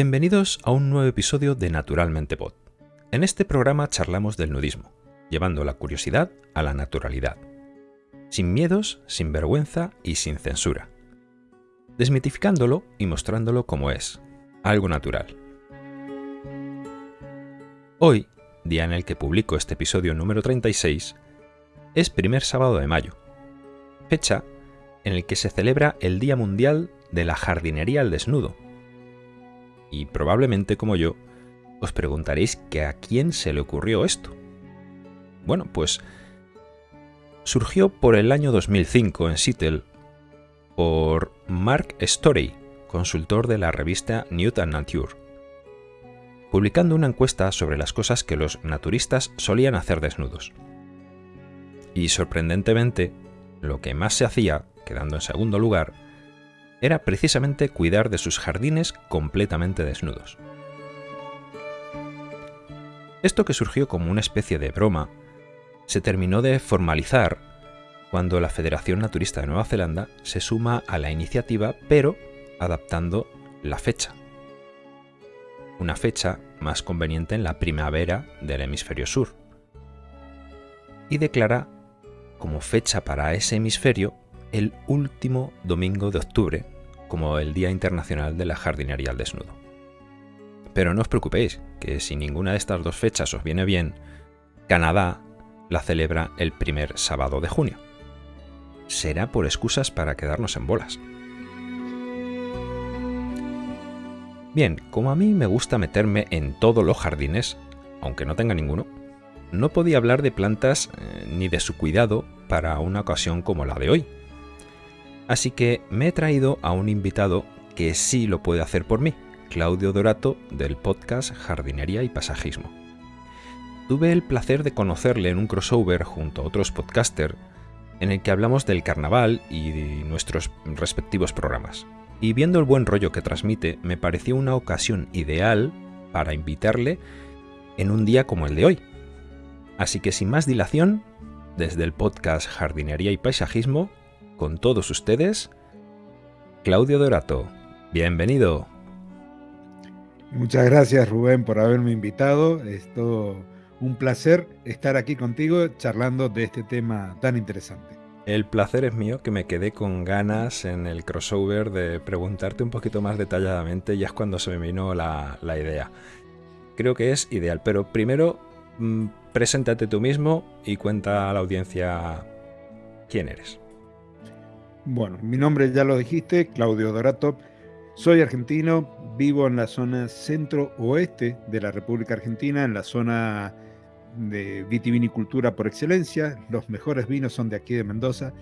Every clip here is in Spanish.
Bienvenidos a un nuevo episodio de Naturalmente Pod. En este programa charlamos del nudismo, llevando la curiosidad a la naturalidad. Sin miedos, sin vergüenza y sin censura. Desmitificándolo y mostrándolo como es, algo natural. Hoy, día en el que publico este episodio número 36, es primer sábado de mayo, fecha en el que se celebra el Día Mundial de la Jardinería al Desnudo, y probablemente como yo, os preguntaréis que a quién se le ocurrió esto. Bueno, pues surgió por el año 2005 en Seattle por Mark Story, consultor de la revista Newton Nature, publicando una encuesta sobre las cosas que los naturistas solían hacer desnudos. Y sorprendentemente, lo que más se hacía, quedando en segundo lugar, era precisamente cuidar de sus jardines completamente desnudos. Esto que surgió como una especie de broma, se terminó de formalizar cuando la Federación Naturista de Nueva Zelanda se suma a la iniciativa, pero adaptando la fecha. Una fecha más conveniente en la primavera del hemisferio sur. Y declara como fecha para ese hemisferio el último domingo de octubre como el Día Internacional de la Jardinería al Desnudo. Pero no os preocupéis, que si ninguna de estas dos fechas os viene bien, Canadá la celebra el primer sábado de junio. Será por excusas para quedarnos en bolas. Bien, como a mí me gusta meterme en todos los jardines, aunque no tenga ninguno, no podía hablar de plantas eh, ni de su cuidado para una ocasión como la de hoy, Así que me he traído a un invitado que sí lo puede hacer por mí, Claudio Dorato del podcast Jardinería y Pasajismo. Tuve el placer de conocerle en un crossover junto a otros podcasters en el que hablamos del carnaval y de nuestros respectivos programas. Y viendo el buen rollo que transmite, me pareció una ocasión ideal para invitarle en un día como el de hoy. Así que sin más dilación, desde el podcast Jardinería y Paisajismo, con todos ustedes, Claudio Dorato. Bienvenido. Muchas gracias Rubén por haberme invitado. Es todo un placer estar aquí contigo charlando de este tema tan interesante. El placer es mío que me quedé con ganas en el crossover de preguntarte un poquito más detalladamente y es cuando se me vino la, idea. Creo que es ideal, pero primero mm, preséntate tú mismo y cuenta a la audiencia quién eres. Bueno, mi nombre ya lo dijiste, Claudio Dorato. Soy argentino, vivo en la zona centro-oeste de la República Argentina, en la zona de vitivinicultura por excelencia. Los mejores vinos son de aquí de Mendoza.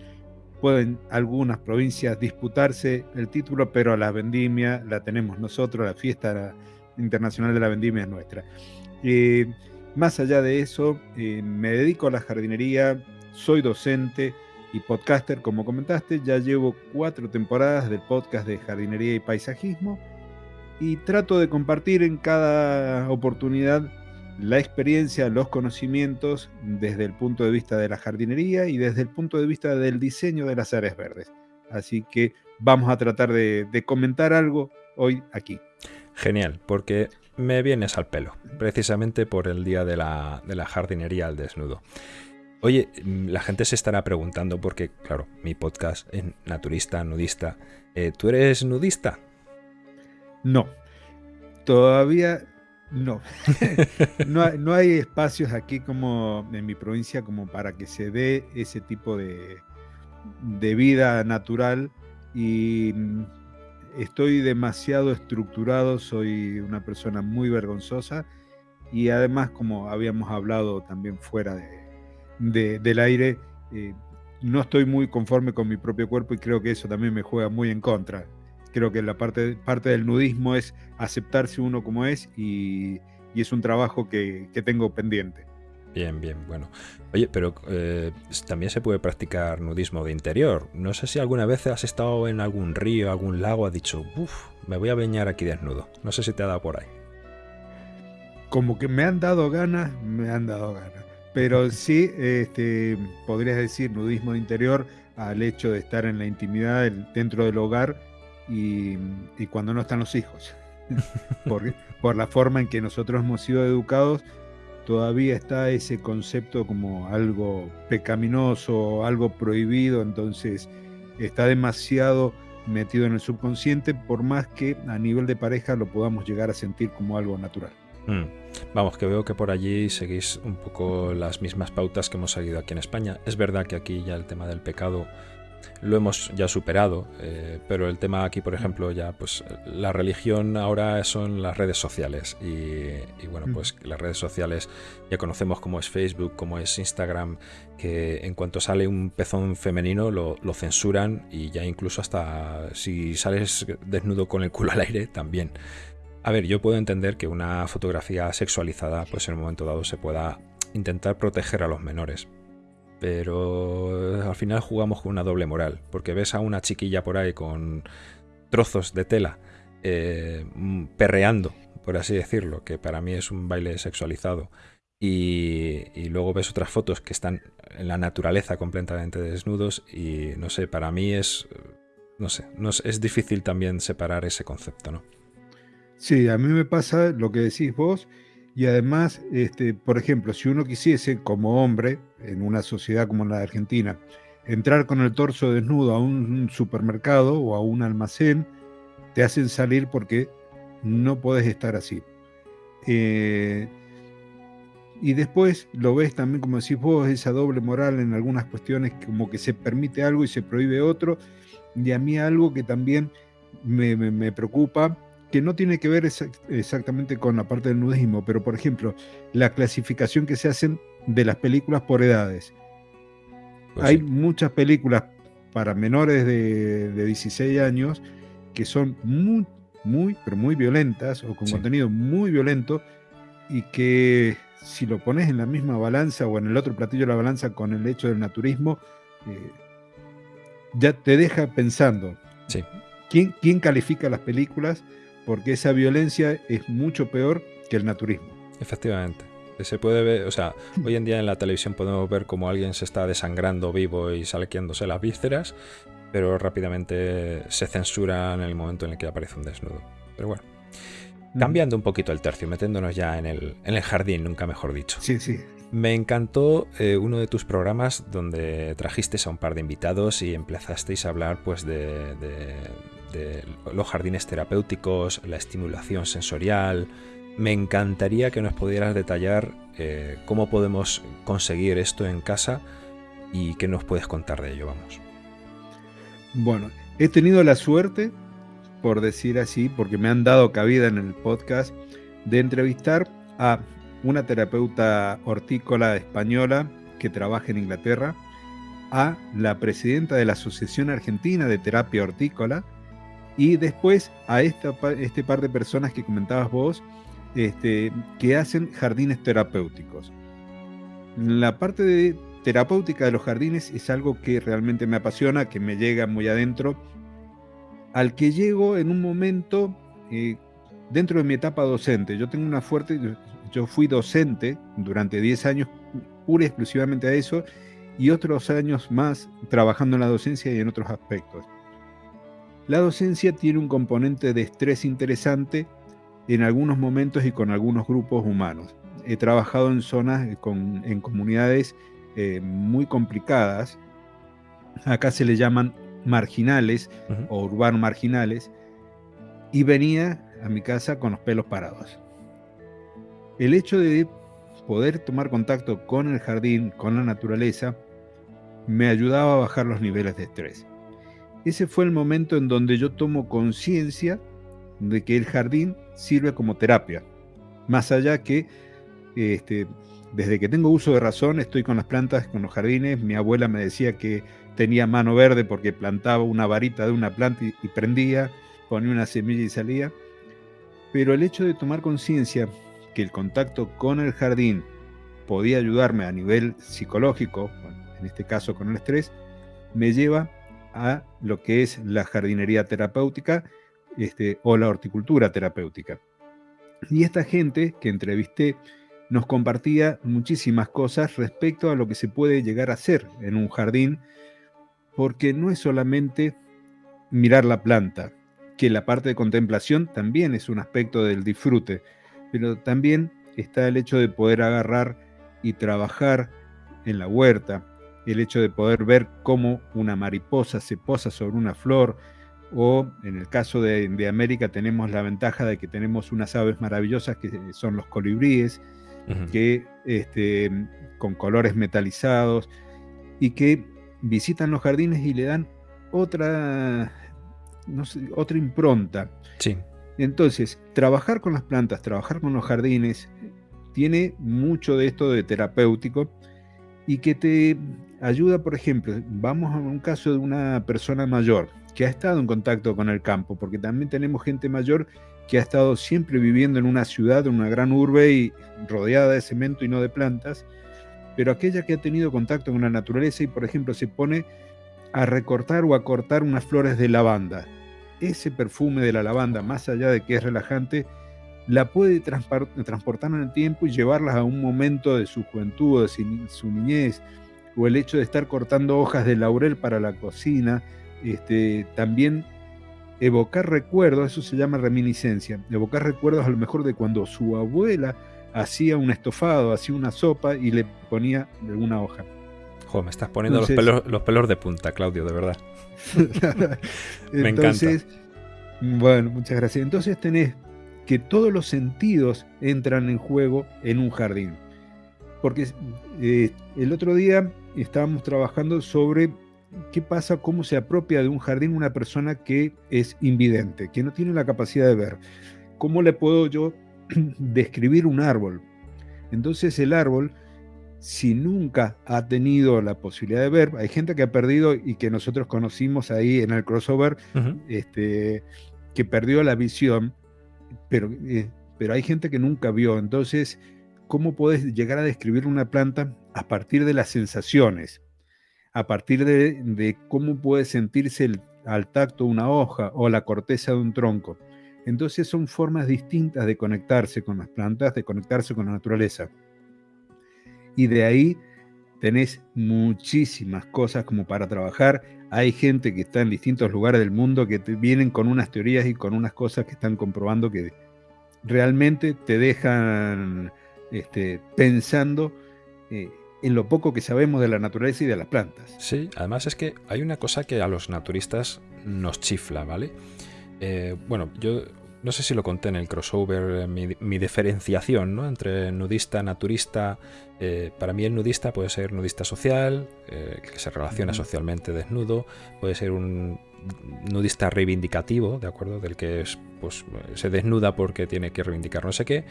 Pueden algunas provincias disputarse el título, pero la vendimia la tenemos nosotros, la fiesta internacional de la vendimia es nuestra. Eh, más allá de eso, eh, me dedico a la jardinería, soy docente, y podcaster, como comentaste. Ya llevo cuatro temporadas del podcast de jardinería y paisajismo y trato de compartir en cada oportunidad la experiencia, los conocimientos desde el punto de vista de la jardinería y desde el punto de vista del diseño de las áreas verdes. Así que vamos a tratar de, comentar algo hoy aquí. Genial, porque me vienes al pelo, precisamente por el día de la, de la jardinería al desnudo. Oye, mm, la gente se estará preguntando porque, claro, mi podcast es naturista, nudista. Eh, ¿Tú eres nudista? No, todavía no. no. hay, espacios aquí como en mi provincia como para que se dé ese tipo de, de vida natural y mm, estoy demasiado estructurado, soy una persona muy vergonzosa y además como habíamos hablado también fuera de, del aire, eh, no estoy muy conforme con mi propio cuerpo y creo que eso también me juega muy en contra. Creo que la parte, parte del nudismo es aceptarse uno como es y, es un trabajo que, tengo pendiente. Bien, bien, bueno. Oye, pero eh, también se puede practicar nudismo de interior. No sé si alguna vez has estado en algún río, algún lago, has dicho, uff, me voy a bañar aquí desnudo. No sé si te ha dado por ahí. Como que me han dado ganas, me han dado ganas. Pero sí, este, podrías decir nudismo interior al hecho de estar en la intimidad dentro del hogar y, cuando no están los hijos. por, por la forma en que nosotros hemos sido educados, todavía está ese concepto como algo pecaminoso, algo prohibido, entonces está demasiado metido en el subconsciente, por más que a nivel de pareja lo podamos llegar a sentir como algo natural. Mm. Vamos, que veo que por allí seguís un poco las mismas pautas que hemos seguido aquí en España. Es verdad que aquí ya el tema del pecado lo hemos ya superado, eh, pero el tema aquí, por ejemplo, ya pues la religión ahora son las redes sociales y, bueno, pues las redes sociales ya conocemos cómo es Facebook, cómo es Instagram, que en cuanto sale un pezón femenino lo, lo censuran y ya incluso hasta si sales desnudo con el culo al aire también. A ver, yo puedo entender que una fotografía sexualizada pues en un momento dado se pueda intentar proteger a los menores, pero al final jugamos con una doble moral, porque ves a una chiquilla por ahí con trozos de tela eh, perreando, por así decirlo, que para mí es un baile sexualizado, y, luego ves otras fotos que están en la naturaleza completamente desnudos y no sé, para mí es, no sé, no es difícil también separar ese concepto, ¿no? Sí, a mí me pasa lo que decís vos y además, este, por ejemplo, si uno quisiese, como hombre, en una sociedad como la de Argentina, entrar con el torso desnudo a un supermercado o a un almacén, te hacen salir porque no puedes estar así. Eh, y después lo ves también, como decís vos, esa doble moral en algunas cuestiones, como que se permite algo y se prohíbe otro. Y a mí algo que también me, me preocupa que no tiene que ver exactamente con la parte del nudismo, pero por ejemplo, la clasificación que se hacen de las películas por edades. Pues Hay muchas películas para menores de, 16 años que son muy, muy, pero muy violentas o con contenido muy violento y que si lo pones en la misma balanza o en el otro platillo de la balanza con el hecho del naturismo, eh, ya te deja pensando. Sí. ¿Quién, ¿Quién califica las películas? Porque esa violencia es mucho peor que el naturismo. Efectivamente. Se puede ver, o sea, hoy en día en la televisión podemos ver cómo alguien se está desangrando vivo y salqueándose las vísceras, pero rápidamente se censura en el momento en el que aparece un desnudo. Pero bueno. Mm. Cambiando un poquito el tercio, metiéndonos ya en el, en el jardín, nunca mejor dicho. Sí, sí. Me encantó eh, uno de tus programas donde trajiste a un par de invitados y empezasteis a hablar pues de los jardines terapéuticos, la estimulación sensorial. Me encantaría que nos pudieras detallar eh, cómo podemos conseguir esto en casa y qué nos puedes contar de ello, vamos. Bueno, he tenido la suerte, por decir así, porque me han dado cabida en el podcast, de entrevistar a una terapeuta hortícola española que trabaja en Inglaterra, a la presidenta de la Asociación Argentina de Terapia Hortícola, y después a esta, este par de personas que comentabas vos, este, que hacen jardines terapéuticos. La parte terapéutica de los jardines es algo que realmente me apasiona, que me llega muy adentro, al que llego en un momento eh, dentro de mi etapa docente. Yo tengo una fuerte, yo fui docente durante 10 años, pura y exclusivamente a eso, y otros años más trabajando en la docencia y en otros aspectos. La docencia tiene un componente de estrés interesante en algunos momentos y con algunos grupos humanos. He trabajado en zonas, eh, en comunidades eh, muy complicadas. Acá se le llaman marginales o urbanos marginales. Y venía a mi casa con los pelos parados. El hecho de poder tomar contacto con el jardín, con la naturaleza, me ayudaba a bajar los niveles de estrés ese fue el momento en donde yo tomo conciencia de que el jardín sirve como terapia. Más allá que este, desde que tengo uso de razón estoy con las plantas, con los jardines. Mi abuela me decía que tenía mano verde porque plantaba una varita de una planta y, y prendía, ponía una semilla y salía. Pero el hecho de tomar conciencia que el contacto con el jardín podía ayudarme a nivel psicológico, en este caso con el estrés, me lleva a lo que es la jardinería terapéutica este, o la horticultura terapéutica. Y esta gente que entrevisté nos compartía muchísimas cosas respecto a lo que se puede llegar a hacer en un jardín, porque no es solamente mirar la planta, que la parte de contemplación también es un aspecto del disfrute, pero también está el hecho de poder agarrar y trabajar en la huerta, el hecho de poder ver cómo una mariposa se posa sobre una flor, o en el caso de, América tenemos la ventaja de que tenemos unas aves maravillosas que son los colibríes, que este, con colores metalizados y que visitan los jardines y le dan otra, no otra impronta. Sí. Entonces, trabajar con las plantas, trabajar con los jardines, tiene mucho de esto de terapéutico y que te ayuda, por ejemplo, vamos a un caso de una persona mayor que ha estado en contacto con el campo, porque también tenemos gente mayor que ha estado siempre viviendo en una ciudad, en una gran urbe y rodeada de cemento y no de plantas, pero aquella que ha tenido contacto con la naturaleza y, por ejemplo, se pone a recortar o a cortar unas flores de lavanda. Ese perfume de la lavanda, más allá de que es relajante, la puede transportar en el tiempo y llevarlas a un momento de su juventud, de su niñez, o el hecho de estar cortando hojas de laurel para la cocina, este, también evocar recuerdos, eso se llama reminiscencia, evocar recuerdos a lo mejor de cuando su abuela hacía un estofado, hacía una sopa y le ponía alguna hoja. Jo, me estás poniendo los, pelos, los pelos de punta, Claudio, de verdad. me Entonces, encanta. Bueno, muchas gracias. Entonces tenés que todos los sentidos entran en juego en un jardín. Porque eh, el otro día estábamos trabajando sobre qué pasa, cómo se apropia de un jardín una persona que es invidente, que no tiene la capacidad de ver. ¿Cómo le puedo yo describir un árbol? Entonces el árbol, si nunca ha tenido la posibilidad de ver, hay gente que ha perdido y que nosotros conocimos ahí en el crossover, este, que perdió la visión, pero, eh, pero hay gente que nunca vio. Entonces, ¿cómo puedes llegar a describir una planta a partir de las sensaciones? a partir de, cómo puede sentirse al tacto una hoja o la corteza de un tronco. Entonces son formas distintas de conectarse con las plantas, de conectarse con la naturaleza. Y de ahí tenés muchísimas cosas como para trabajar. Hay gente que está en distintos lugares del mundo que te vienen con unas teorías y con unas cosas que están comprobando que realmente te dejan este, pensando eh, en lo poco que sabemos de la naturaleza y de las plantas. Sí, además es que hay una cosa que a los naturistas nos chifla, ¿vale? Eh, bueno, yo no sé si lo conté en el crossover, mi, diferenciación ¿no? entre nudista, naturista. Eh, para mí el nudista puede ser nudista social, que se relaciona socialmente desnudo, puede ser un nudista reivindicativo, ¿de acuerdo? Del que es, pues, se desnuda porque tiene que reivindicar no sé qué,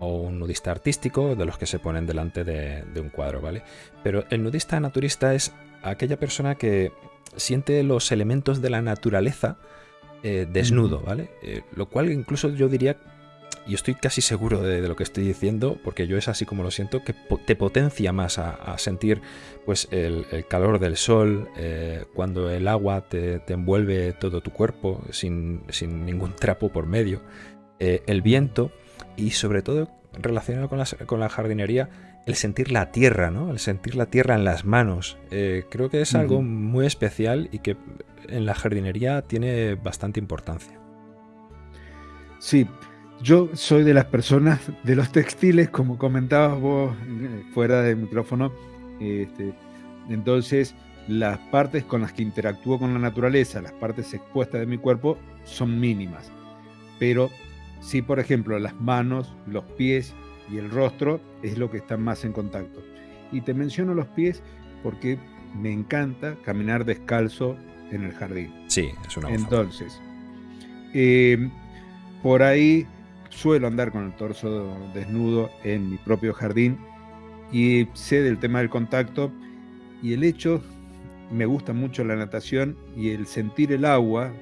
o un nudista artístico, de los que se ponen delante de, un cuadro, ¿vale? Pero el nudista naturista es aquella persona que siente los elementos de la naturaleza eh, desnudo, ¿vale? Eh, lo cual incluso yo diría, y estoy casi seguro de, lo que estoy diciendo, porque yo es así como lo siento, que te potencia más a, sentir pues el, calor del sol, eh, cuando el agua te, envuelve todo tu cuerpo sin, sin ningún trapo por medio, el viento y sobre todo relacionado con la, con la, jardinería, el sentir la tierra, ¿no? El sentir la tierra en las manos. Eh, creo que es algo muy especial y que en la jardinería tiene bastante importancia. Sí, yo soy de las personas de los textiles, como comentabas vos eh, fuera del micrófono. Este, entonces, las partes con las que interactúo con la naturaleza, las partes expuestas de mi cuerpo, son mínimas. Pero si, por ejemplo, las manos, los pies y el rostro es lo que están más en contacto. Y te menciono los pies porque me encanta caminar descalzo en el jardín. Sí, es una Entonces, em, por ahí suelo andar con el torso desnudo en mi propio jardín y sé del tema del contacto y el hecho, me gusta mucho la natación y el sentir el agua,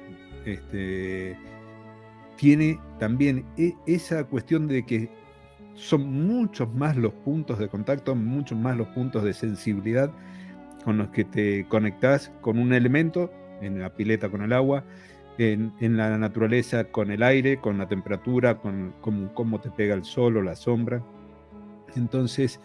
este, tiene también e, esa cuestión de que son muchos más los puntos de contacto, muchos más los puntos de sensibilidad con los que te conectas con un elemento, en la pileta con el agua, en, la naturaleza con el aire, con la temperatura, con, cómo te pega el sol o la sombra. Entonces,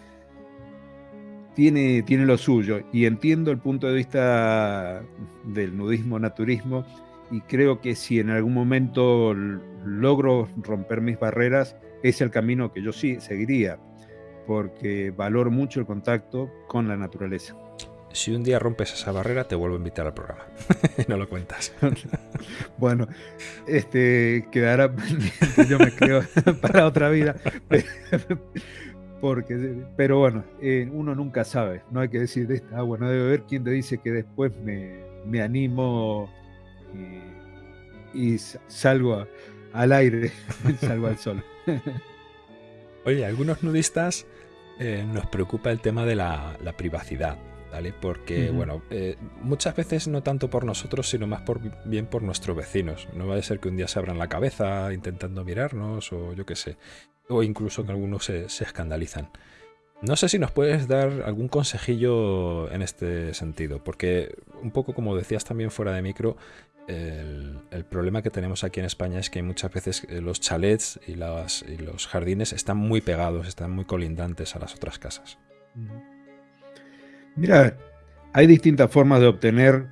tiene, tiene lo suyo y entiendo el punto de vista del nudismo naturismo y creo que si en algún momento logro romper mis barreras, es el camino que yo sí seguiría, porque valoro mucho el contacto con la naturaleza. Si un día rompes esa barrera, te vuelvo a invitar al programa. no lo cuentas. bueno, este quedará yo me creo para otra vida. Porque, pero bueno, eh, uno nunca sabe, no hay que decir de esta agua, no debe haber quien te dice que después me, me animo y, salgo al aire, salgo al sol. Oye, algunos nudistas eh, nos preocupa el tema de la, privacidad, ¿vale? Porque, bueno, eh, muchas veces no tanto por nosotros, sino más por bien por nuestros vecinos. No va a ser que un día se abran la cabeza intentando mirarnos o yo qué sé. O incluso que algunos se, se escandalizan. No sé si nos puedes dar algún consejillo en este sentido, porque un poco como decías también fuera de micro, el, problema que tenemos aquí en España es que muchas veces eh, los chalets y, los jardines están muy pegados, están muy colindantes a las otras casas. Mira, hay distintas formas de obtener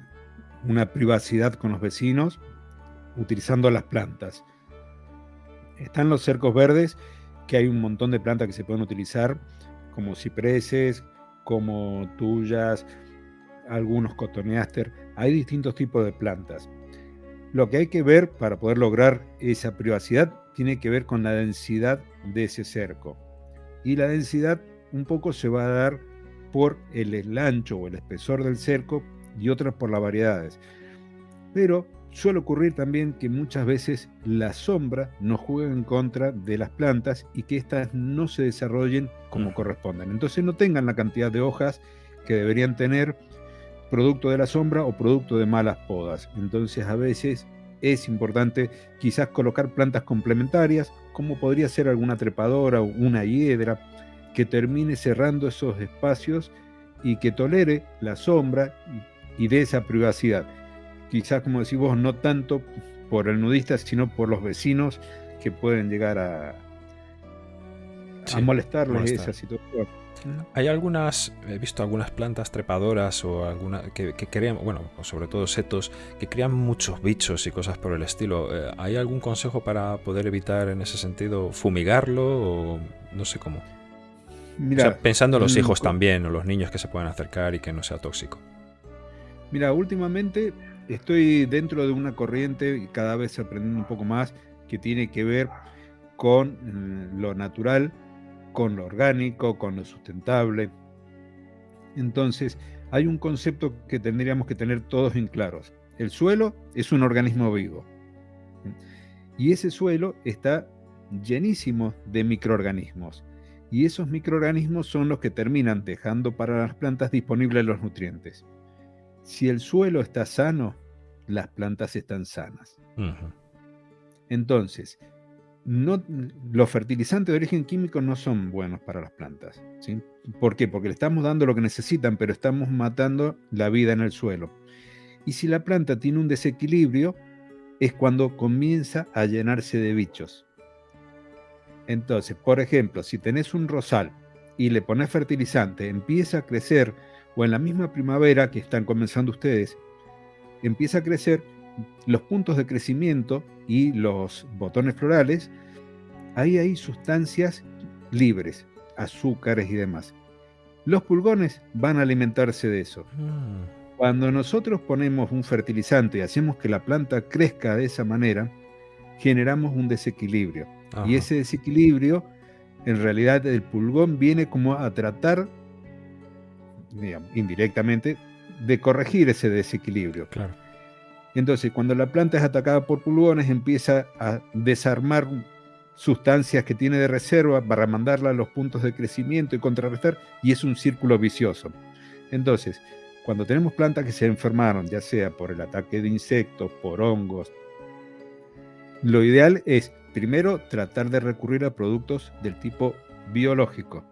una privacidad con los vecinos utilizando las plantas. Están los cercos verdes, que hay un montón de plantas que se pueden utilizar, como cipreses, como tuyas, algunos cotoneaster. Hay distintos tipos de plantas. Lo que hay que ver para poder lograr esa privacidad tiene que ver con la densidad de ese cerco. Y la densidad un poco se va a dar por el ancho o el espesor del cerco y otras por las variedades. Pero suele ocurrir también que muchas veces la sombra nos juega en contra de las plantas y que éstas no se desarrollen como corresponden. Entonces no tengan la cantidad de hojas que deberían tener producto de la sombra o producto de malas podas. Entonces a veces es importante quizás colocar plantas complementarias, como podría ser alguna trepadora o una hiedra, que termine cerrando esos espacios y que tolere la sombra y, de esa privacidad. Quizás, como decís vos, no tanto por el nudista, sino por los vecinos que pueden llegar a, a molestarles esa situación. Hay algunas, he visto algunas plantas trepadoras o alguna que, crean, bueno, sobre todo setos, que crean muchos bichos y cosas por el estilo. Eh, ¿Hay algún consejo para poder evitar en ese sentido fumigarlo o no sé cómo? Mira, pensando en los mm, hijos también o los niños que se pueden acercar y que no sea tóxico. Mira, últimamente estoy dentro de una corriente cada vez aprendiendo un poco más que tiene que ver con mm, lo natural con lo orgánico, con lo sustentable. Entonces, hay un concepto que tendríamos que tener todos en claros. El suelo es un organismo vivo. Y ese suelo está llenísimo de microorganismos. Y esos microorganismos son los que terminan dejando para las plantas disponibles los nutrientes. Si el suelo está sano, las plantas están sanas. Entonces, no, los fertilizantes de origen químico no son buenos para las plantas. ¿sí? ¿Por qué? Porque le estamos dando lo que necesitan, pero estamos matando la vida en el suelo. Y si la planta tiene un desequilibrio, es cuando comienza a llenarse de bichos. Entonces, por ejemplo, si tenés un rosal y le pones fertilizante, empieza a crecer, o en la misma primavera que están comenzando ustedes, empieza a crecer, los puntos de crecimiento y los botones florales, ahí hay sustancias libres, azúcares y demás. Los pulgones van a alimentarse de eso. Mm. Cuando nosotros ponemos un fertilizante y hacemos que la planta crezca de esa manera, generamos un desequilibrio. Y ese desequilibrio, en realidad el pulgón viene como a tratar, indirectamente, de corregir ese desequilibrio. Claro. Entonces, cuando la planta es atacada por pulgones, empieza a desarmar sustancias que tiene de reserva para mandarla a los puntos de crecimiento y contrarrestar, y es un círculo vicioso. Entonces, cuando tenemos plantas que se enfermaron, ya sea por el ataque de insectos, por hongos, lo ideal es primero tratar de recurrir a productos del tipo biológico.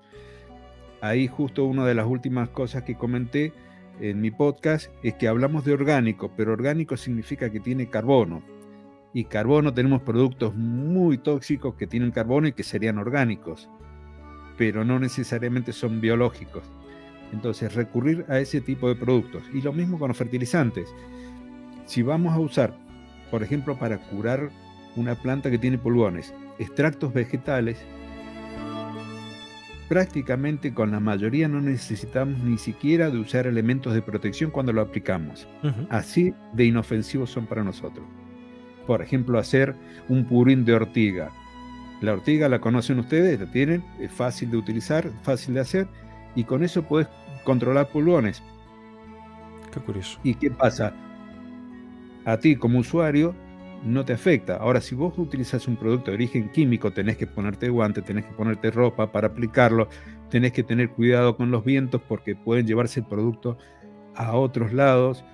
Ahí justo una de las últimas cosas que comenté en mi podcast es que hablamos de orgánico, pero orgánico significa que tiene carbono. Y carbono tenemos productos muy tóxicos que tienen carbono y que serían orgánicos, pero no necesariamente son biológicos. Entonces, recurrir a ese tipo de productos. Y lo mismo con los fertilizantes. Si vamos a usar por ejemplo, para curar una planta que tiene pulgones. Extractos vegetales, prácticamente con la mayoría no necesitamos ni siquiera de usar elementos de protección cuando lo aplicamos. Así de inofensivos son para nosotros. Por ejemplo, hacer un purín de ortiga. La ortiga la conocen ustedes, la tienen, es fácil de utilizar, fácil de hacer, y con eso puedes controlar pulgones. Qué curioso. ¿Y qué pasa? A ti como usuario no te afecta. Ahora, si vos utilizas un producto de origen químico, tenés que ponerte guante, tenés que ponerte ropa para aplicarlo, tenés que tener cuidado con los vientos porque pueden llevarse el producto a otros lados,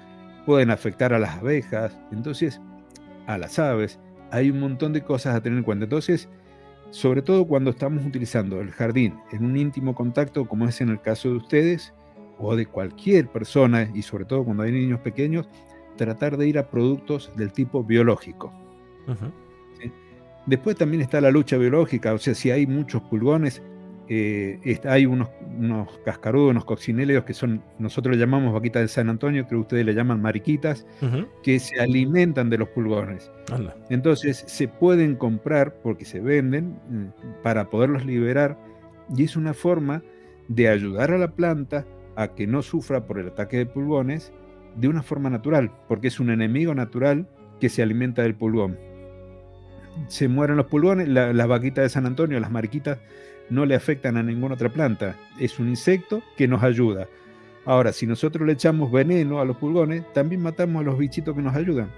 pueden afectar a las abejas, entonces a las aves. Hay un montón de cosas a tener en cuenta. Entonces, sobre todo cuando estamos utilizando el jardín en un íntimo contacto, como es en el caso de ustedes, o de cualquier persona, y sobre todo cuando hay niños pequeños, tratar de ir a productos del tipo biológico. Después también está la lucha biológica, o sea, si hay muchos pulgones, eh, hay unos, unos, cascarudos, unos coccinelios que son, nosotros le llamamos vaquitas de San Antonio, creo que ustedes le llaman mariquitas, que se alimentan de los pulgones. Entonces se pueden comprar porque se venden mm, para poderlos liberar y es una forma de ayudar a la planta a que no sufra por el ataque de pulgones de una forma natural, porque es un enemigo natural que se alimenta del pulgón. Se mueren los pulgones, las vaquitas de San Antonio, las mariquitas, no le afectan a ninguna otra planta. Es un insecto que nos ayuda. Ahora, si nosotros le echamos veneno a los pulgones, también matamos a los bichitos que nos ayudan.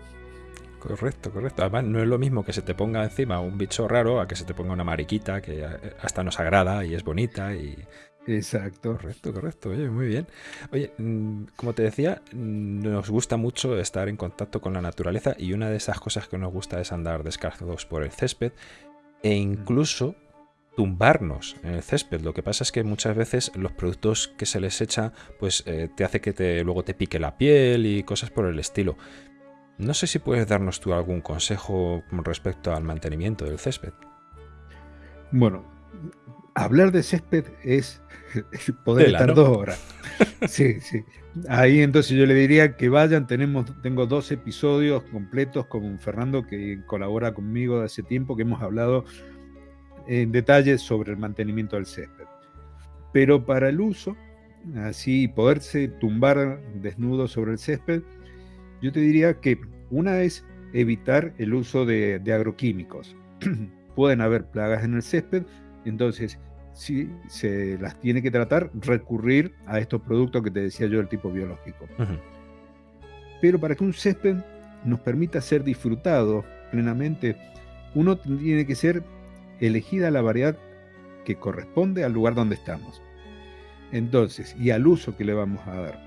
Correcto, correcto. Además, no es lo mismo que se te ponga encima un bicho raro a que se te ponga una mariquita que hasta nos agrada y es bonita y Exacto. Correcto, correcto. Oye, muy bien. Oye, mm, como te decía, nos gusta mucho estar en contacto con la naturaleza y una de esas cosas que nos gusta es andar descalzos por el césped e incluso tumbarnos en el césped. Lo que pasa es que muchas veces los productos que se les echa, pues eh, te hace que te, luego te pique la piel y cosas por el estilo. No sé si puedes darnos tú algún consejo con respecto al mantenimiento del césped. Bueno, hablar de césped es poder estar dos horas. Sí, sí. Ahí entonces yo le diría que vayan, tenemos, tengo dos episodios completos con Fernando que colabora conmigo de hace tiempo, que hemos hablado en detalle sobre el mantenimiento del césped. Pero para el uso, así poderse tumbar desnudo sobre el césped, yo te diría que una es evitar el uso de, de agroquímicos. Pueden haber plagas en el césped, entonces si se las tiene que tratar, recurrir a estos productos que te decía yo del tipo biológico. Pero para que un césped nos permita ser disfrutado plenamente, uno tiene que ser elegida la variedad que corresponde al lugar donde estamos. Entonces, y al uso que le vamos a dar.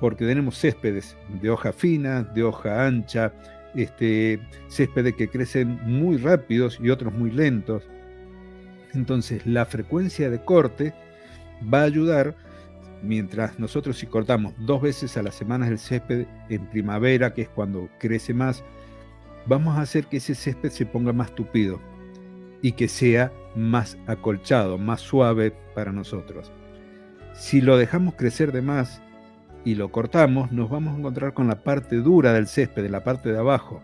Porque tenemos céspedes de hoja fina, de hoja ancha, este, céspedes que crecen muy rápidos y otros muy lentos. Entonces la frecuencia de corte va a ayudar, mientras nosotros si cortamos dos veces a la semana el césped en primavera, que es cuando crece más, vamos a hacer que ese césped se ponga más tupido y que sea más acolchado, más suave para nosotros. Si lo dejamos crecer de más y lo cortamos, nos vamos a encontrar con la parte dura del césped, la parte de abajo.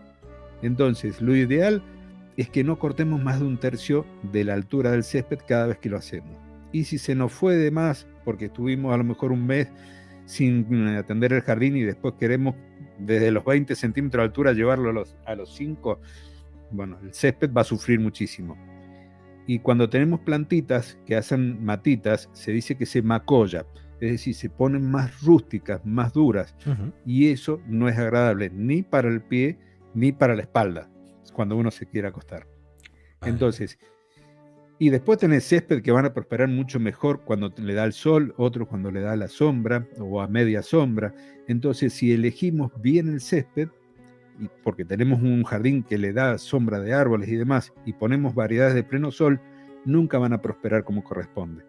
Entonces, lo ideal es que no cortemos más de un tercio de la altura del césped cada vez que lo hacemos. Y si se nos fue de más, porque estuvimos a lo mejor un mes sin atender el jardín y después queremos desde los 20 centímetros de altura llevarlo a los, a los 5, bueno, el césped va a sufrir muchísimo. Y cuando tenemos plantitas que hacen matitas, se dice que se macolla, es decir, se ponen más rústicas, más duras, y eso no es agradable ni para el pie ni para la espalda cuando uno se quiere acostar. Entonces, y después tenés césped que van a prosperar mucho mejor cuando le da el sol, otros cuando le da la sombra o a media sombra. Entonces, si elegimos bien el césped, porque tenemos un jardín que le da sombra de árboles y demás, y ponemos variedades de pleno sol, nunca van a prosperar como corresponde.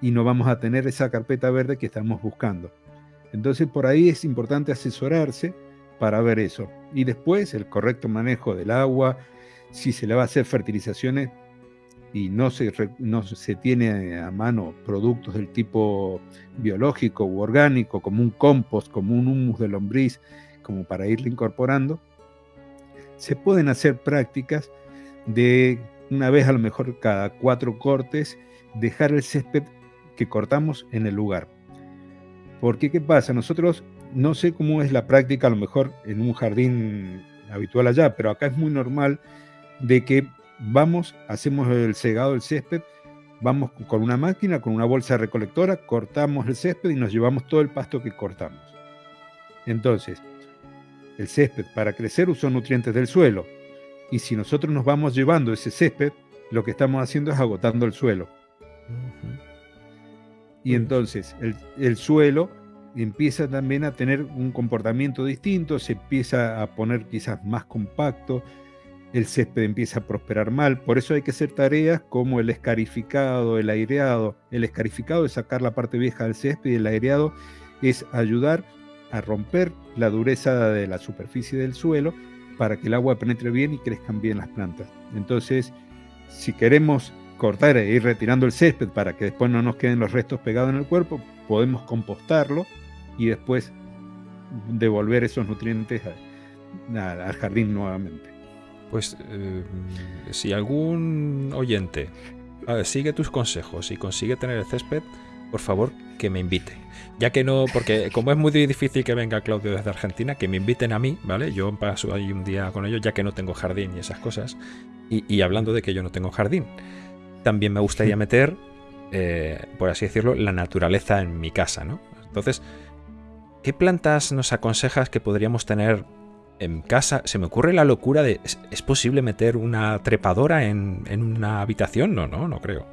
Y no vamos a tener esa carpeta verde que estamos buscando. Entonces, por ahí es importante asesorarse para ver eso. Y después el correcto manejo del agua, si se le va a hacer fertilizaciones y no se, no se tiene a mano productos del tipo biológico u orgánico, como un compost, como un humus de lombriz, como para irle incorporando, se pueden hacer prácticas de una vez a lo mejor cada cuatro cortes, dejar el césped que cortamos en el lugar. Porque, ¿qué pasa? Nosotros, no sé cómo es la práctica a lo mejor en un jardín habitual allá, pero acá es muy normal de que vamos, hacemos el segado del césped, vamos con una máquina, con una bolsa recolectora, cortamos el césped y nos llevamos todo el pasto que cortamos. Entonces, el césped para crecer usa nutrientes del suelo. Y si nosotros nos vamos llevando ese césped, lo que estamos haciendo es agotando el suelo. Y entonces el, el, suelo empieza también a tener un comportamiento distinto, se empieza a poner quizás más compacto, el césped empieza a prosperar mal. Por eso hay que hacer tareas como el escarificado, el aireado. El escarificado es sacar la parte vieja del césped y el aireado es ayudar a romper la dureza de la superficie del suelo para que el agua penetre bien y crezcan bien las plantas. Entonces, si queremos cortar e ir retirando el césped para que después no nos queden los restos pegados en el cuerpo, podemos compostarlo y después devolver esos nutrientes al jardín nuevamente. Pues eh, si algún oyente sigue tus consejos y consigue tener el césped, por favor que me invite. Ya que no, porque como es muy difícil que venga Claudio desde Argentina, que me inviten a mí, ¿vale? Yo paso ahí un día con ellos, ya que no tengo jardín y esas cosas. Y, hablando de que yo no tengo jardín, también me gustaría meter, eh, por así decirlo, la naturaleza en mi casa, ¿no? Entonces, ¿qué plantas nos aconsejas que podríamos tener en casa? Se me ocurre la locura de, ¿es, posible meter una trepadora en, en una habitación? No, no, no creo.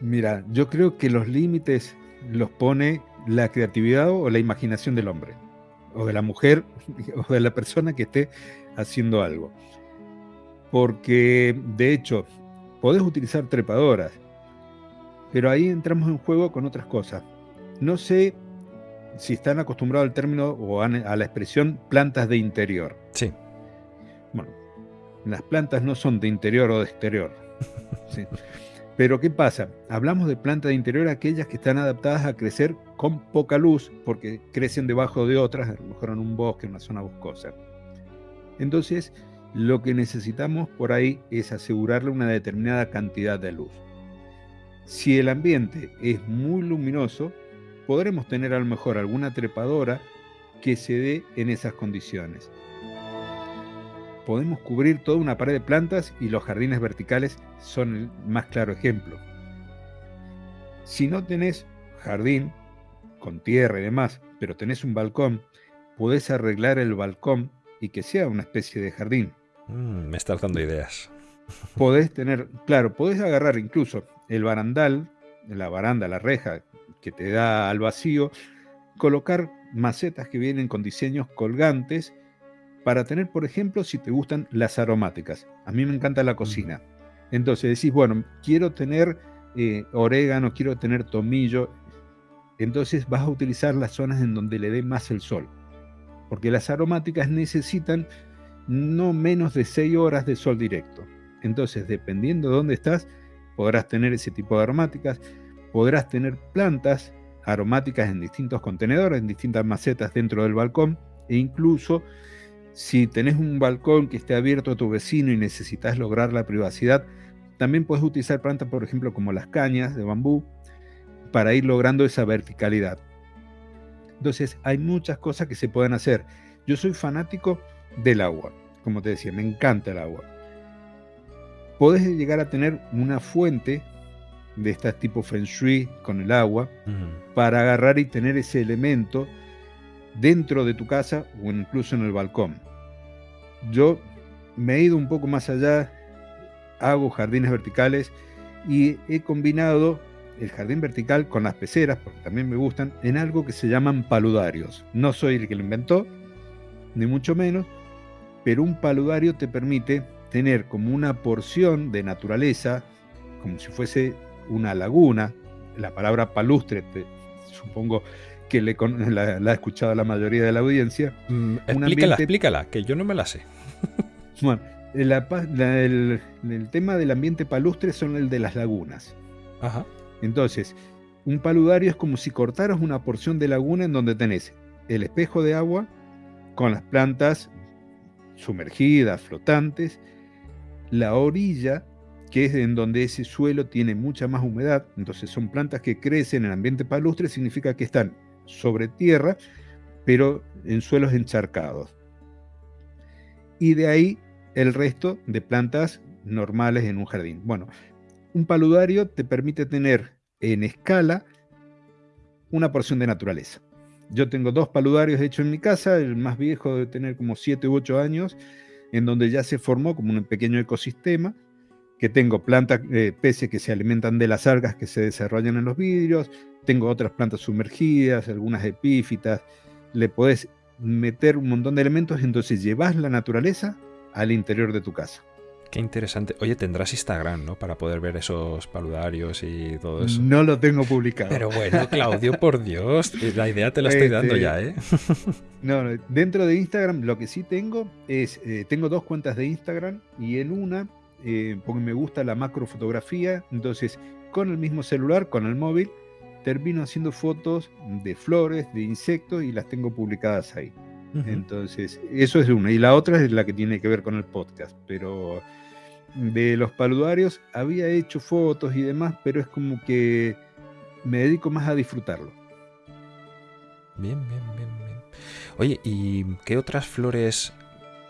Mira, yo creo que los límites los pone la creatividad o la imaginación del hombre, o de la mujer, o de la persona que esté haciendo algo. Porque, de hecho, podés utilizar trepadoras, pero ahí entramos en juego con otras cosas. No sé si están acostumbrados al término o a la expresión plantas de interior. Sí. Bueno, las plantas no son de interior o de exterior. ¿sí? Pero ¿qué pasa? Hablamos de plantas de interior, aquellas que están adaptadas a crecer con poca luz, porque crecen debajo de otras, a lo mejor en un bosque, en una zona boscosa. Entonces, lo que necesitamos por ahí es asegurarle una determinada cantidad de luz. Si el ambiente es muy luminoso, podremos tener a lo mejor alguna trepadora que se dé en esas condiciones podemos cubrir toda una pared de plantas y los jardines verticales son el más claro ejemplo. Si no tenés jardín con tierra y demás, pero tenés un balcón, podés arreglar el balcón y que sea una especie de jardín. Mm, me estás dando ideas. Podés tener, claro, podés agarrar incluso el barandal, la baranda, la reja que te da al vacío, colocar macetas que vienen con diseños colgantes para tener, por ejemplo, si te gustan las aromáticas. A mí me encanta la cocina. Entonces decís, bueno, quiero tener eh, orégano, quiero tener tomillo. Entonces vas a utilizar las zonas en donde le dé más el sol. Porque las aromáticas necesitan no menos de 6 horas de sol directo. Entonces, dependiendo de dónde estás, podrás tener ese tipo de aromáticas. Podrás tener plantas aromáticas en distintos contenedores, en distintas macetas dentro del balcón. E incluso si tenés un balcón que esté abierto a tu vecino y necesitas lograr la privacidad, también puedes utilizar plantas, por ejemplo, como las cañas de bambú, para ir logrando esa verticalidad. Entonces, hay muchas cosas que se pueden hacer. Yo soy fanático del agua, como te decía, me encanta el agua. Podés llegar a tener una fuente de este tipo Feng Shui con el agua para agarrar y tener ese elemento dentro de tu casa o incluso en el balcón. Yo me he ido un poco más allá, hago jardines verticales y he combinado el jardín vertical con las peceras, porque también me gustan, en algo que se llaman paludarios. No soy el que lo inventó, ni mucho menos, pero un paludario te permite tener como una porción de naturaleza, como si fuese una laguna. La palabra palustre, supongo que le, la, ha escuchado la mayoría de la audiencia. Mm, explícala, explícala, que yo no me la sé. bueno, el, tema del ambiente palustre son el de las lagunas. Ajá. Entonces, un paludario es como si cortaras una porción de laguna en donde tenés el espejo de agua con las plantas sumergidas, flotantes, la orilla, que es en donde ese suelo tiene mucha más humedad, entonces son plantas que crecen en ambiente palustre, significa que están sobre tierra, pero en suelos encharcados. Y de ahí el resto de plantas normales en un jardín. Bueno, un paludario te permite tener en escala una porción de naturaleza. Yo tengo dos paludarios hechos en mi casa, el más viejo debe tener como 7 u 8 años, en donde ya se formó como un pequeño ecosistema, que tengo plantas, eh, peces que se alimentan de las algas que se desarrollan en los vidrios, tengo otras plantas sumergidas, algunas epífitas, le podés meter un montón de elementos, entonces llevas la naturaleza al interior de tu casa. Qué interesante. Oye, tendrás Instagram, ¿no? Para poder ver esos paludarios y todo eso. No lo tengo publicado. Pero bueno, Claudio, por Dios, la idea te la estoy dando este, ya, ¿eh? no, dentro de Instagram lo que sí tengo es, eh, tengo dos cuentas de Instagram y en una, eh, porque me gusta la macrofotografía, entonces con el mismo celular, con el móvil, termino haciendo fotos de flores, de insectos y las tengo publicadas ahí. Entonces, eso es una. Y la otra es la que tiene que ver con el podcast. Pero de los paludarios había hecho fotos y demás, pero es como que me dedico más a disfrutarlo. Bien, bien, bien, bien. Oye, ¿y qué otras flores?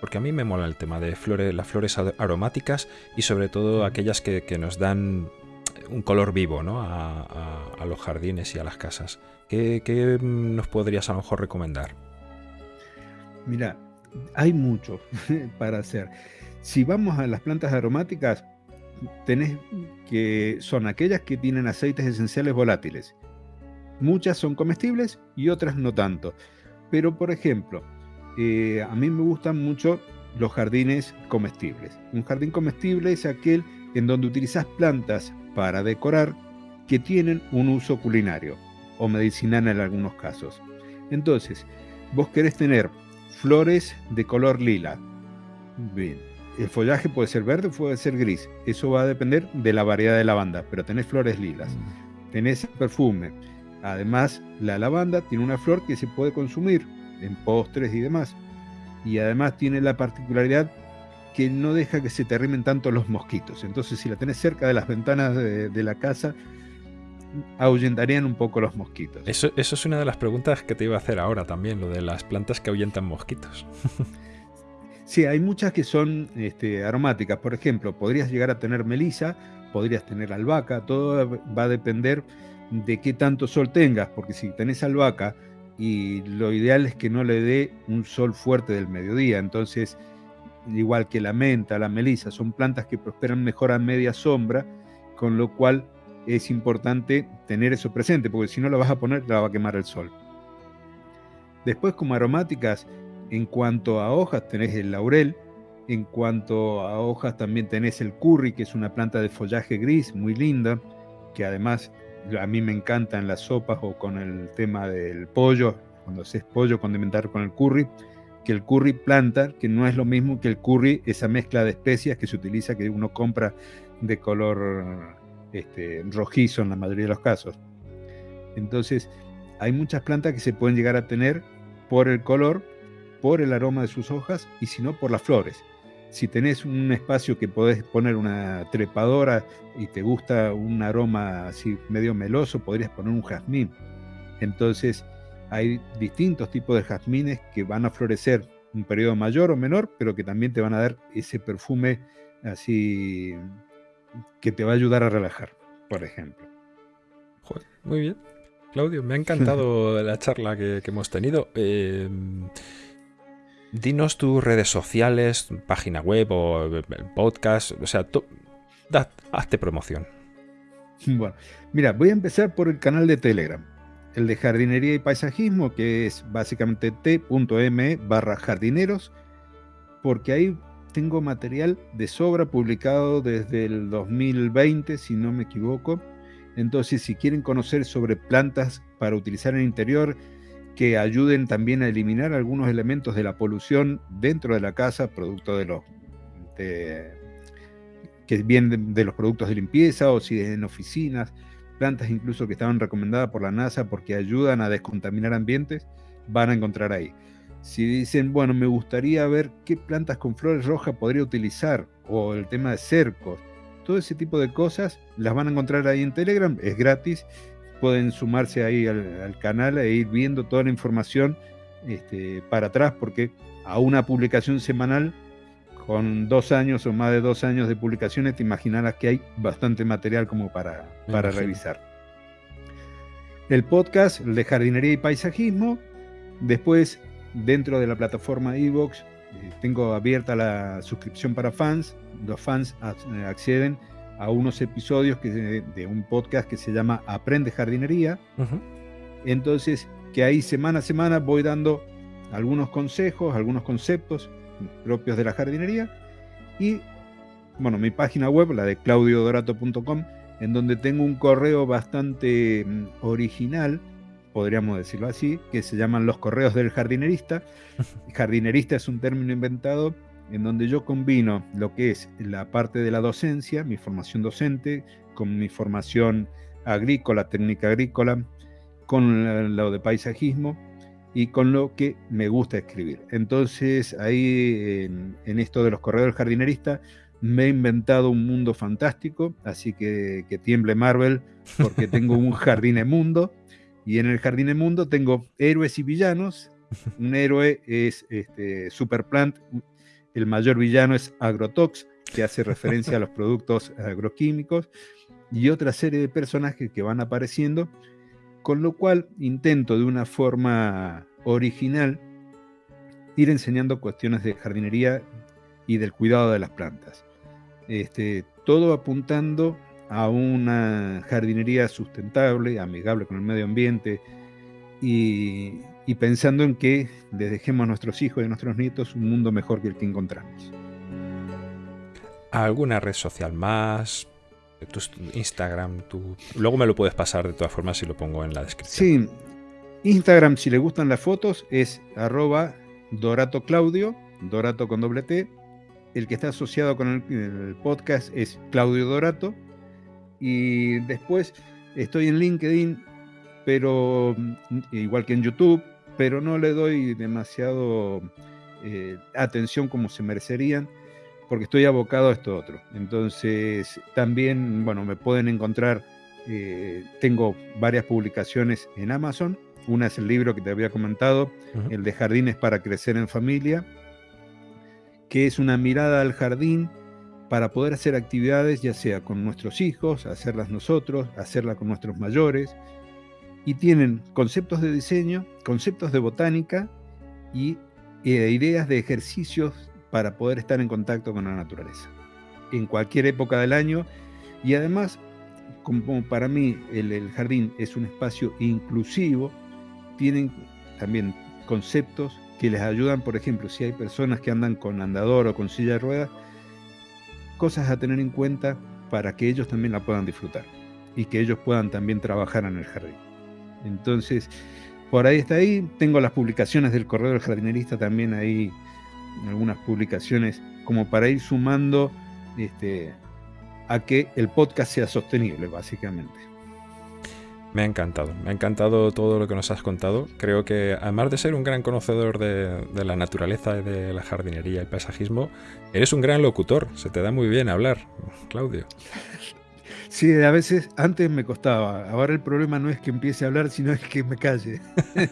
Porque a mí me mola el tema de flores, las flores aromáticas y sobre todo aquellas que, nos dan un color vivo ¿no? a, los jardines y a las casas. ¿Qué, ¿Qué, nos podrías a lo mejor recomendar? Mira, hay mucho para hacer. Si vamos a las plantas aromáticas, tenés que son aquellas que tienen aceites esenciales volátiles. Muchas son comestibles y otras no tanto. Pero, por ejemplo, eh, a mí me gustan mucho los jardines comestibles. Un jardín comestible es aquel en donde utilizas plantas para decorar que tienen un uso culinario o medicinal en algunos casos. Entonces, vos querés tener flores de color lila. Bien, el follaje puede ser verde o puede ser gris. Eso va a depender de la variedad de lavanda, pero tenés flores lilas. Mm. Tenés perfume. Además, la lavanda tiene una flor que se puede consumir en postres y demás. Y además tiene la particularidad que no deja que se te arrimen tanto los mosquitos. Entonces, si la tenés cerca de las ventanas de, de la casa, ahuyentarían un poco los mosquitos. Eso, eso es una de las preguntas que te iba a hacer ahora también, lo de las plantas que ahuyentan mosquitos. sí, hay muchas que son este, aromáticas. Por ejemplo, podrías llegar a tener melisa, podrías tener albahaca, todo va a depender de qué tanto sol tengas, porque si tenés albahaca y lo ideal es que no le dé un sol fuerte del mediodía, entonces igual que la menta, la melisa, son plantas que prosperan mejor a media sombra, con lo cual es importante tener eso presente, porque si no la vas a poner, la va a quemar el sol. Después, como aromáticas, en cuanto a hojas, tenés el laurel. En cuanto a hojas, también tenés el curry, que es una planta de follaje gris, muy linda, que además a mí me encanta en las sopas o con el tema del pollo, cuando haces pollo condimentar con el curry, que el curry planta, que no es lo mismo que el curry, esa mezcla de especias que se utiliza, que uno compra de color este, rojizo en la mayoría de los casos. Entonces, hay muchas plantas que se pueden llegar a tener por el color, por el aroma de sus hojas y si no por las flores. Si tenés un espacio que podés poner una trepadora y te gusta un aroma así medio meloso, podrías poner un jazmín. Entonces, hay distintos tipos de jazmines que van a florecer un periodo mayor o menor, pero que también te van a dar ese perfume así que te va a ayudar a relajar, por ejemplo. muy bien. Claudio, me ha encantado la charla que, hemos tenido. Em, dinos tus redes sociales, página web o podcast, o sea, hazte promoción. Bueno, mira, voy a empezar por el canal de Telegram, el de jardinería y paisajismo, que es básicamente t.m barra jardineros, porque ahí tengo material de sobra publicado desde el 2020, si no me equivoco. Entonces, si quieren conocer sobre plantas para utilizar en el interior, que ayuden también a eliminar algunos elementos de la polución dentro de la casa, producto de los que vienen de, los productos de limpieza o si en oficinas, plantas incluso que estaban recomendadas por la NASA porque ayudan a descontaminar ambientes, van a encontrar ahí. si dicen, bueno, me gustaría ver qué plantas con flores rojas podría utilizar, o el tema de cercos, todo ese tipo de cosas las van a encontrar ahí en Telegram, es gratis, pueden sumarse ahí al, canal e ir viendo toda la información este, para atrás, porque a una publicación semanal con dos años o más de dos años de publicaciones, te imaginarás que hay bastante material como para, para revisar. El podcast, el de jardinería y paisajismo, después dentro de la plataforma Evox eh, tengo abierta la suscripción para fans. Los fans acceden a unos episodios que, de, un podcast que se llama Aprende Jardinería. Entonces, que ahí semana a semana voy dando algunos consejos, algunos conceptos propios de la jardinería. Y, bueno, mi página web, la de claudiodorato.com, en donde tengo un correo bastante mm, original podríamos decirlo así, que se llaman los correos del jardinerista. jardinerista es un término inventado en donde yo combino lo que es la parte de la docencia, mi formación docente, con mi formación agrícola, técnica agrícola, con lo de paisajismo y con lo que me gusta escribir. Entonces ahí en, esto de los correos del jardinerista me he inventado un mundo fantástico, así que que tiemble Marvel porque tengo un jardín mundo y en el Jardín Mundo tengo héroes y villanos. Un héroe es este, Superplant, el mayor villano es Agrotox, que hace referencia a los productos agroquímicos, y otra serie de personajes que van apareciendo, con lo cual intento de una forma original ir enseñando cuestiones de jardinería y del cuidado de las plantas. Este, todo apuntando a una jardinería sustentable, amigable con el medio ambiente y, pensando en que les dejemos a nuestros hijos y a nuestros nietos un mundo mejor que el que encontramos. ¿Alguna red social más? Tu Instagram, tu... luego me lo puedes pasar de todas formas si lo pongo en la descripción. Sí, Instagram, si le gustan las fotos, es arroba Dorato Claudio, Dorato con doble T. El que está asociado con el podcast es Claudio Dorato. Y después estoy en LinkedIn, pero mm, igual que en YouTube, pero no le doy demasiado eh, atención como se merecerían, porque estoy abocado a esto otro. Entonces, también, bueno, me pueden encontrar, eh, tengo varias publicaciones en Amazon. Una es el libro que te había comentado, el de Jardines para Crecer en Familia, que es una mirada al jardín para poder hacer actividades ya sea con nuestros hijos, hacerlas nosotros, hacerlas con nuestros mayores, y tienen conceptos de diseño, conceptos de botánica y eh, ideas de ejercicios para poder estar en contacto con la naturaleza, en cualquier época del año, y además, como para mí el, el jardín es un espacio inclusivo, tienen también conceptos que les ayudan, por ejemplo, si hay personas que andan con andador o con silla de ruedas, cosas a tener en cuenta para que ellos también la puedan disfrutar y que ellos puedan también trabajar en el jardín. Entonces, por ahí está ahí. Tengo las publicaciones del Correo del Jardinerista también ahí, algunas publicaciones como para ir sumando este, a que el podcast sea sostenible, básicamente. Me ha encantado, me ha encantado todo lo que nos has contado. Creo que además de ser un gran conocedor de, la naturaleza y de la jardinería y paisajismo, eres un gran locutor. Se te da muy bien hablar, Claudio. Sí, a veces antes me costaba. Ahora el problema no es que empiece a hablar, sino es que me calle.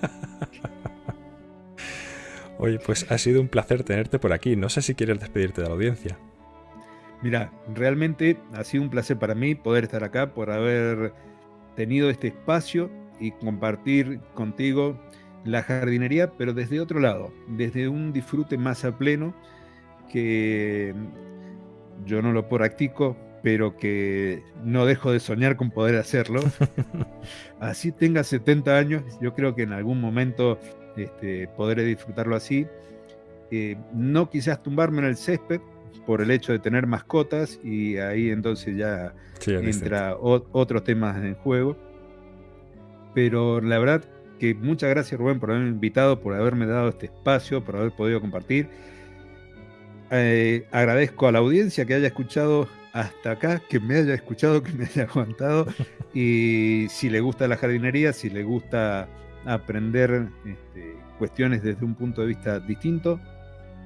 Oye, pues ha sido un placer tenerte por aquí. No sé si quieres despedirte de la audiencia. Mira, realmente ha sido un placer para mí poder estar acá, por haber tenido este espacio y compartir contigo la jardinería, pero desde otro lado, desde un disfrute más a pleno que yo no lo practico, pero que no dejo de soñar con poder hacerlo. así tenga 70 años, yo creo que en algún momento este, podré disfrutarlo así. Eh, no quizás tumbarme en el césped por el hecho de tener mascotas y ahí entonces ya entra otros temas en juego. Pero la verdad que muchas gracias Rubén por haberme invitado, por haberme dado este espacio, por haber podido compartir. Eh, agradezco a la audiencia que haya escuchado hasta acá, que me haya escuchado, que me haya aguantado. Y si le gusta la jardinería, si le gusta aprender este, cuestiones desde un punto de vista distinto,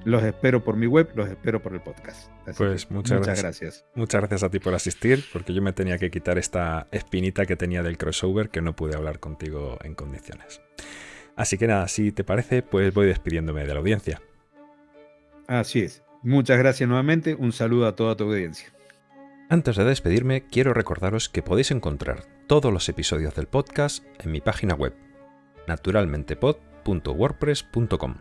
los espero por mi web, los espero por el podcast. pues muchas, gracias. Muchas gracias a ti por asistir, porque yo me tenía que quitar esta espinita que tenía del crossover que no pude hablar contigo en condiciones. Así que nada, si te parece, pues voy despidiéndome de la audiencia. Así es. Muchas gracias nuevamente. Un saludo a toda tu audiencia. Antes de despedirme, quiero recordaros que podéis encontrar todos los episodios del podcast en mi página web, naturalmentepod.wordpress.com,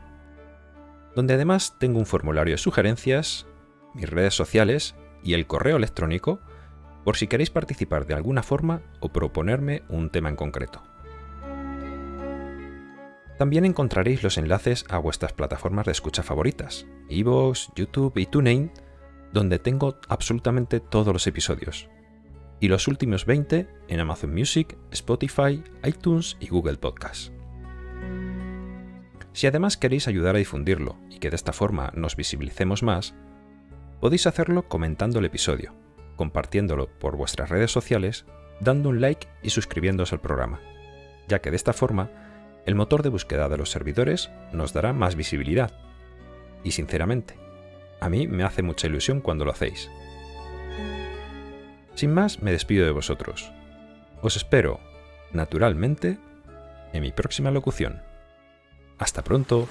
donde además tengo un formulario de sugerencias, mis redes sociales y el correo electrónico por si queréis participar de alguna forma o proponerme un tema en concreto. También encontraréis los enlaces a vuestras plataformas de escucha favoritas, Evox, YouTube y TuneIn, donde tengo absolutamente todos los episodios. Y los últimos 20 en Amazon Music, Spotify, iTunes y Google Podcast. Si además queréis ayudar a difundirlo y que de esta forma nos visibilicemos más, podéis hacerlo comentando el episodio, compartiéndolo por vuestras redes sociales, dando un like y suscribiéndose al programa, ya que de esta forma el motor de búsqueda de los servidores nos dará más visibilidad. Y sinceramente, a mí me hace mucha ilusión cuando lo hacéis. Sin más, me despido de vosotros. Os espero, naturalmente, en mi próxima locución. Hasta pronto.